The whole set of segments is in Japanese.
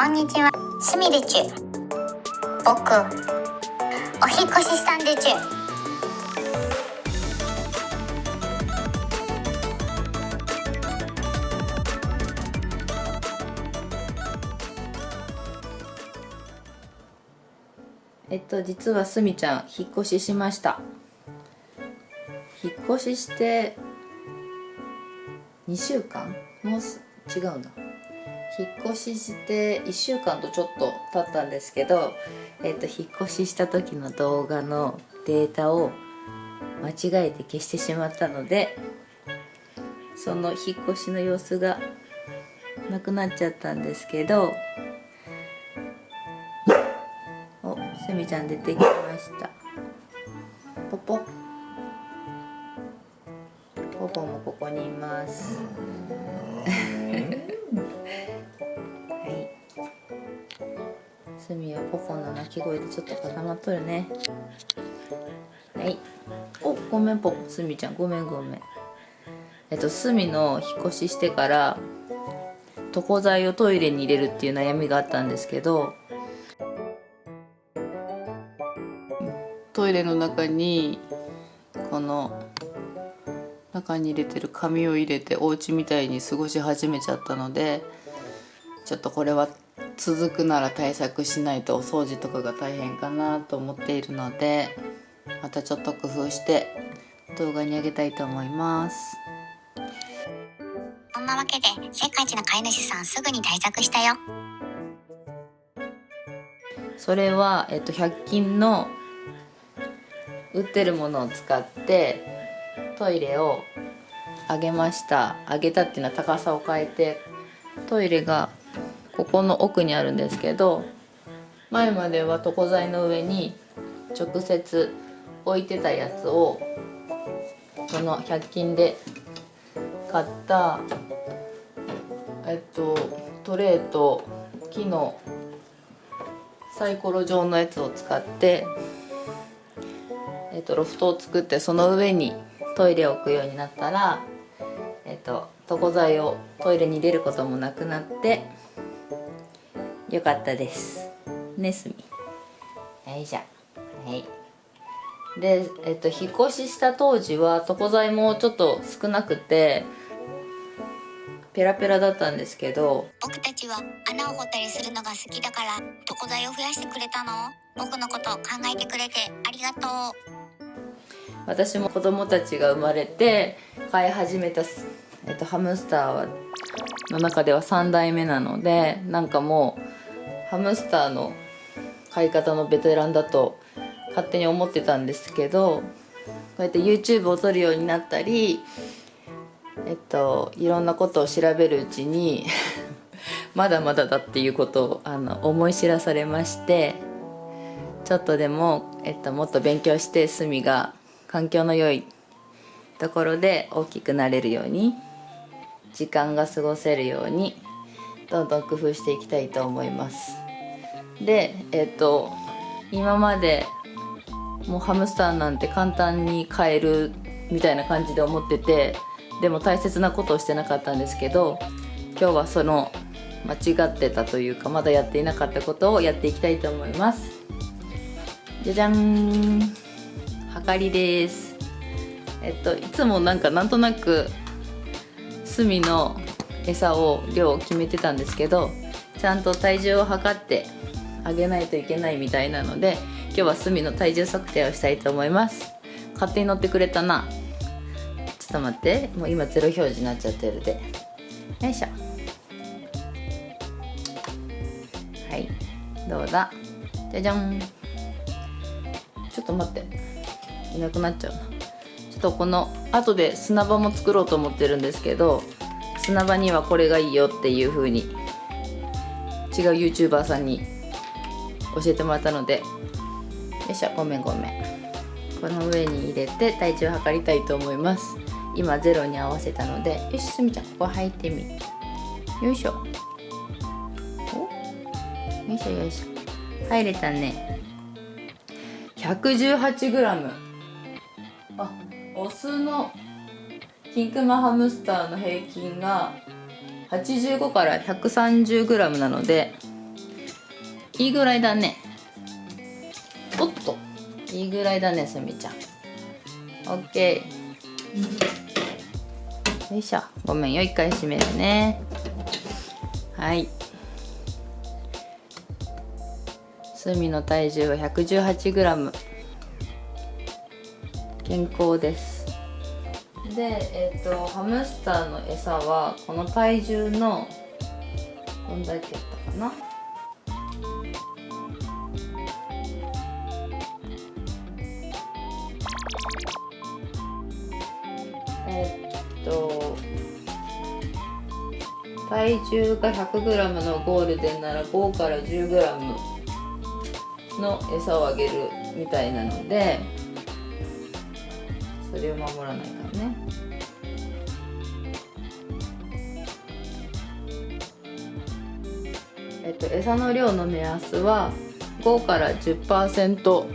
こんにちは。すみでちゅ僕お引越ししたんでちゅえっと実はすみちゃん引っ越ししました。引っ越しして2週間？もうす違うな。引っ越しして1週間とちょっと経ったんですけど、えっと引っ越しした時の動画のデータを間違えて消してしまったのでその引っ越しの様子がなくなっちゃったんですけどおすみちゃん出てきました。ポポ。ポポもここにいます。すみはポポの鳴き声でちょっと固まっとるね。はい。おごめんポポすみちゃん。ごめんごめん。えっとすみの引っ越ししてから床材をトイレに入れるっていう悩みがあったんですけどトイレの中にこの中に入れてる紙を入れてお家みたいに過ごし始めちゃったのでちょっとこれは続くなら対策しないとお掃除とかが大変かなと思っているのでまたちょっと工夫して動画にあげたいと思います。そんなわけで世界一の飼い主さんすぐに対策したよ。それは、えっと、100均の売ってるものを使ってトイレを上げました。上げたっていうのは高さを変えてトイレがここの奥にあるんですけど前までは床材の上に直接置いてたやつをこの100均で買ったえっとトレーと木のサイコロ状のやつを使ってえっとロフトを作ってその上にトイレを置くようになったらえっと床材をトイレに入れることもなくなってよかったです。ねすみ。よいしょ。はい。で、えっと、引っ越しした当時は床材もちょっと少なくてペラペラだったんですけど僕たちは穴を掘ったりするのが好きだから床材を増やしてくれたの？僕のこと考えてくれてありがとう。私も子供たちが生まれて飼い始めた、えっと、ハムスターはの中では3代目なのでなんかもうハムスターの飼い方のベテランだと勝手に思ってたんですけどこうやって YouTube を撮るようになったりえっといろんなことを調べるうちに まだまだだっていうことをあの思い知らされましてちょっとでも、えっと、もっと勉強してすみが環境の良いところで大きくなれるように時間が過ごせるようにどんどん工夫していきたいと思います。でえっと今までもうハムスターなんて簡単に飼えるみたいな感じで思っててでも大切なことをしてなかったんですけど今日はその間違ってたというかまだやっていなかったことをやっていきたいと思います。じゃじゃん。はかりです。えっといつもなんかなんとなく隅の餌を量を決めてたんですけどちゃんと体重を測ってあげないといけないみたいなので今日は隅の体重測定をしたいと思います。勝手に乗ってくれたな。ちょっと待って。もう今ゼロ表示になっちゃってるで。よいしょ。はい。どうだ？じゃじゃん。ちょっと待って。いなくなっちゃうな。ちょっとこの後で砂場も作ろうと思ってるんですけど砂場にはこれがいいよっていう風に違う YouTuber さんに教えてもらったのでよいしょごめんごめん。この上に入れて体重を測りたいと思います。今ゼロに合わせたのでよしすみちゃんここ履いてみ。よいしょ。お？よいしょよいしょ。入れたね。118g あオスのキンクマハムスターの平均が85から 130g なのでいいぐらいだね。おっといいぐらいだねすみちゃん。オッケー。よいしょ。ごめんよ一回閉めるね。はい。すみの体重は 118g 健康です。でえっ、とハムスターの餌はこの体重のどんだけやったかな？えっと体重が 100g のゴールデンなら5から 10g の餌をあげるみたいなのでそれを守らないね。えっと餌の量の目安は5から10%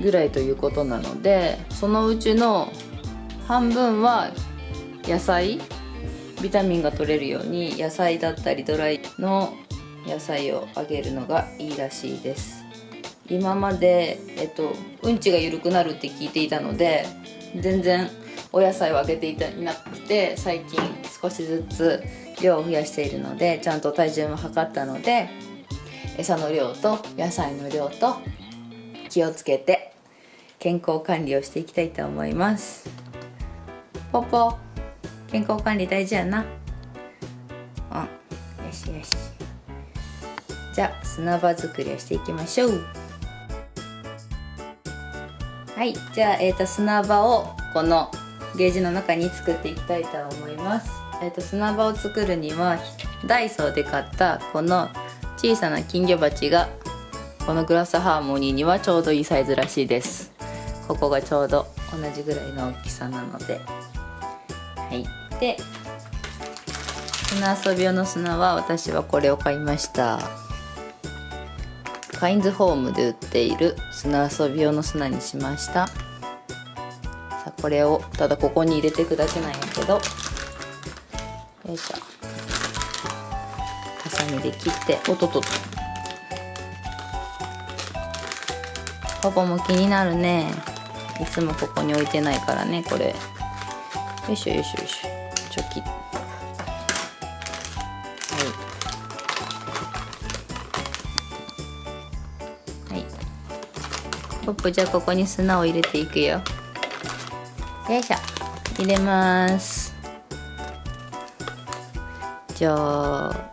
ぐらいということなのでそのうちの半分は野菜ビタミンが取れるように野菜だったりドライの野菜をあげるのがいいらしいです。今まで、えっと、うんちが緩くなるって聞いていたので全然お野菜をあげていたなくて最近少しずつ量を増やしているのでちゃんと体重も測ったので餌の量と野菜の量と気をつけて健康管理をしていきたいと思います。ポポ健康管理大事やな。うんよしよし。じゃあ砂場作りをしていきましょう。はいじゃあ、えー、と砂場をこのゲージの中に作っていきたいと思います、えー、と砂場を作るにはダイソーで買ったこの小さな金魚鉢がこのグラスハーモニーにはちょうどいいサイズらしいです。ここがちょうど同じぐらいの大きさなので。はい。で砂遊び用の砂は私はこれを買いました。カインズホームで売っている砂遊び用の砂にしました。さあこれをただここに入れていくだけなんやけど。よいしょ。ハサミで切っておっとっとっとパパも気になるね。いつもここに置いてないからねこれ。よいしょよいしょよいしょ。チョキはいポップじゃあここに砂を入れていくよ。よいしょ。入れます。じゃあ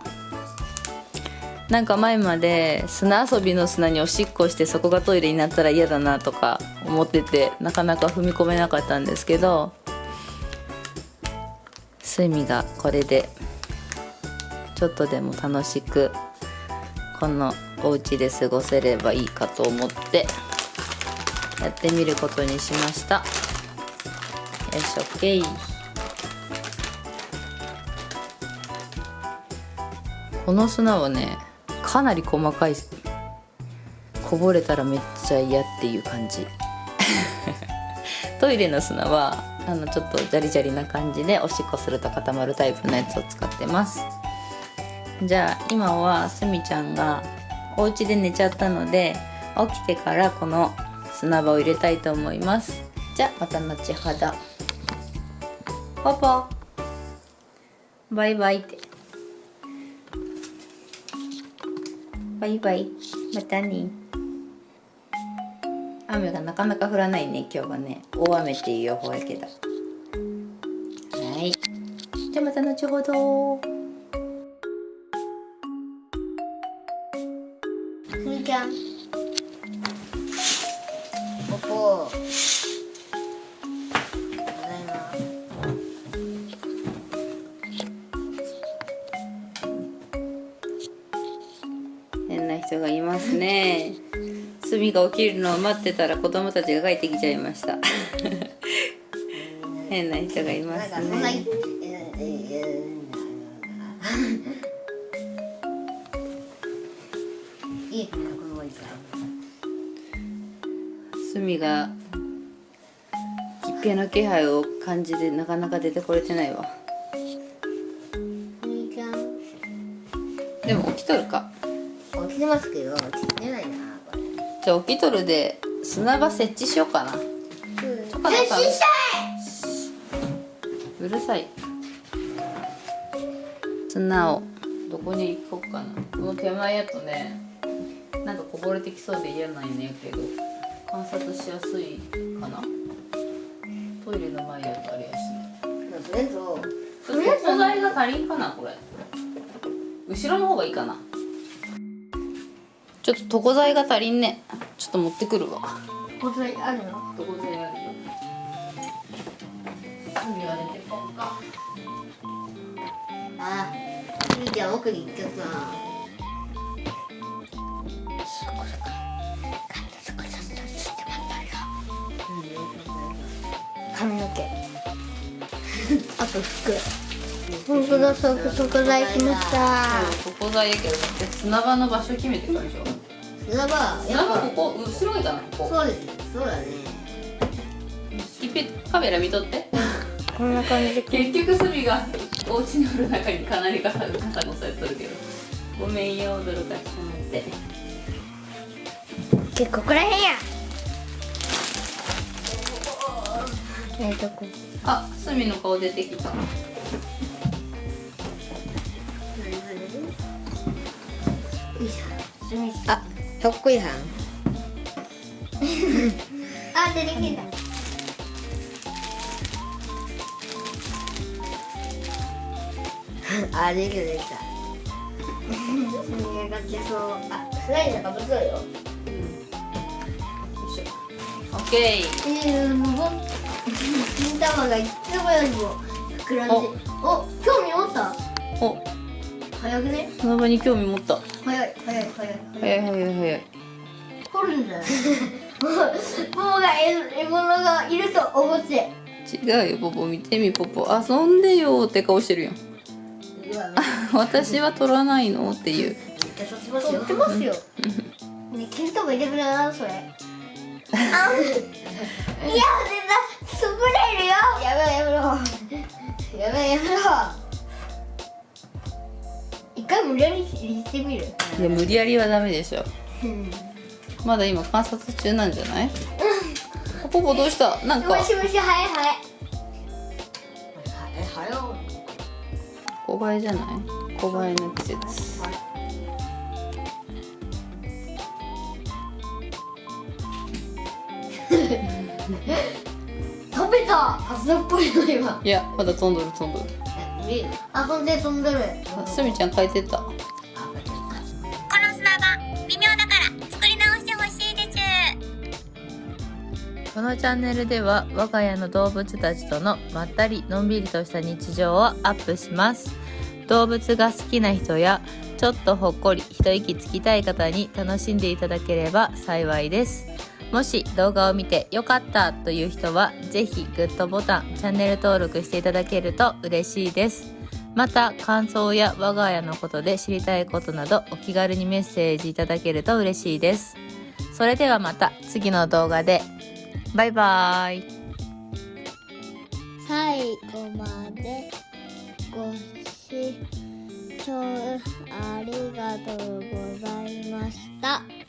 なんか前まで砂遊びの砂におしっこしてそこがトイレになったら嫌だなとか思っててなかなか踏み込めなかったんですけどスミがこれでちょっとでも楽しくこのお家で過ごせればいいかと思って。やってみることにしました。よし OK この砂はねかなり細かいこぼれたらめっちゃ嫌っていう感じ。トイレの砂はあのちょっとジャリジャリな感じでおしっこすると固まるタイプのやつを使ってます。じゃあ今はすみちゃんがお家で寝ちゃったので起きてからこの砂場を入れたいと思います。じゃあまた後ほど。ポポ。バイバイって。バイバイ。またね。雨がなかなか降らないね今日はね。大雨っていう予報やけど。はい。じゃあまた後ほど。人がいますね。すみが起きるのを待ってたら子供たちが帰ってきちゃいました。変な人がいますね。いいこのおじさんすみが実験の気配を感じてなかなか出てこれてないわ。でも起きとるか起きてますけど起きてないなこれ。じゃあ起きとるで砂場設置しようかな。うん。かな設置したうるさい。砂をどこに行こうかな。この手前やとねなんかこぼれてきそうで嫌なんやけど観察しやすいかな。トイレの前やとあれやし。とりあえず素材が足りんかなこれ。後ろの方がいいかなちょっと床材が足りんねちょっと持ってくるわ。これあるの？床材あるよ。海は出てこんか。あゆうちゃん奥に行っちゃった。な髪の毛。あと服。本当だそこ材しました。床材やけどで砂場の場所決めてからでしょ砂場や砂場ここ後ろがいいかなここ。そうですそうだねいっぺんカメラ見とって。こんな感じで。結局スミがお家のる中にかなり傘傘のされとるけど。ごめんよ驚かしてもらって。結構ここらへんや。えっとこあスミの顔出てきた あ、ひょっこいはん。あ、出てきた。あ、できたできた。それがけそう。あ、スライダーかぶそうよ。よいしょオッケーえー、もう、金玉がいつもよりも膨らんで。お、興味持った？お早くね？砂場に興味持った早い、早い、早い。早い早い早い掘るんだよ。もう、もうが獲物がいると思って。違うよポポ見てみポポ遊んでよって顔してるやんうわ 私は取らないのっていう取ってますよ。ね、金玉入れてくれな、それ。あ、いや、出た、スプレーいるよ。やめろ、やめろ。やめろ、やめろ。一回無理やり入れてみる？いや無理やりはダメでしょうん。まだ今観察中なんじゃない？ポポどうした？なんかもしもし、はい、はい。え、はよ。小映えじゃない？小映えの季節 食べた。朝っぽいの今。いやまだ飛んどる飛んどるあ、飛んで、飛んでる。あすみちゃん書いてた。この砂場微妙だから作り直してほしいですこのチャンネルでは我が家の動物たちとのまったりのんびりとした日常をアップします。動物が好きな人やちょっとほっこり一息つきたい方に楽しんでいただければ幸いですもし動画を見て良かったという人はぜひグッドボタンチャンネル登録していただけると嬉しいです。また感想や我が家のことで知りたいことなどお気軽にメッセージいただけると嬉しいです。それではまた次の動画で。バイバーイ。最後までご視聴ありがとうございました。